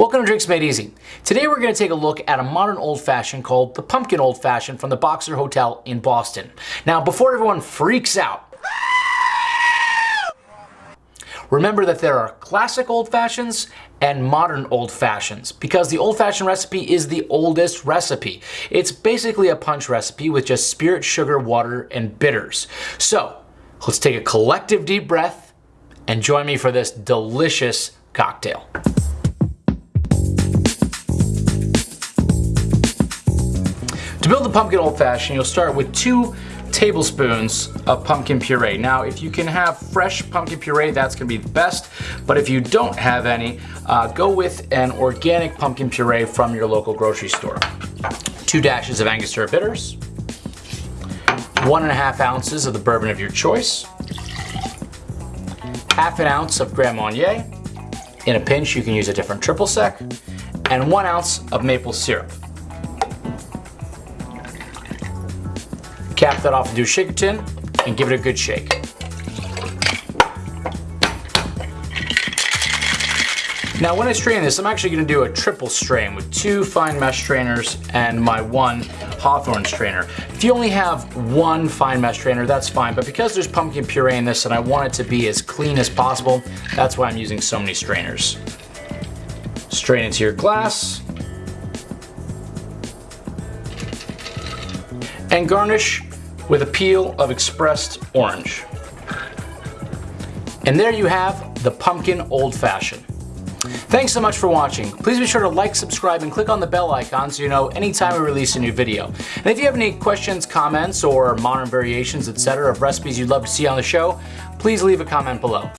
Welcome to Drinks Made Easy. Today we're going to take a look at a modern old fashioned called the Pumpkin Old Fashioned from the Boxer Hotel in Boston. Now before everyone freaks out, remember that there are classic old fashions and modern old fashions because the old fashioned recipe is the oldest recipe. It's basically a punch recipe with just spirit, sugar, water, and bitters. So let's take a collective deep breath and join me for this delicious cocktail. Build the pumpkin old fashioned, you'll start with two tablespoons of pumpkin puree. Now, if you can have fresh pumpkin puree, that's gonna be the best. But if you don't have any, uh, go with an organic pumpkin puree from your local grocery store. Two dashes of Angostura bitters, one and a half ounces of the bourbon of your choice, half an ounce of Grand Marnier. In a pinch, you can use a different triple sec, and one ounce of maple syrup. Cap that off into a shaker tin and give it a good shake. Now when I strain this, I'm actually gonna do a triple strain with two fine mesh strainers and my one Hawthorne strainer. If you only have one fine mesh strainer, that's fine, but because there's pumpkin puree in this and I want it to be as clean as possible, that's why I'm using so many strainers. Strain into your glass. And garnish with a peel of expressed orange. And there you have the pumpkin old fashioned. Thanks so much for watching. Please be sure to like, subscribe, and click on the bell icon so you know anytime we release a new video. And if you have any questions, comments, or modern variations, etc. of recipes you'd love to see on the show, please leave a comment below.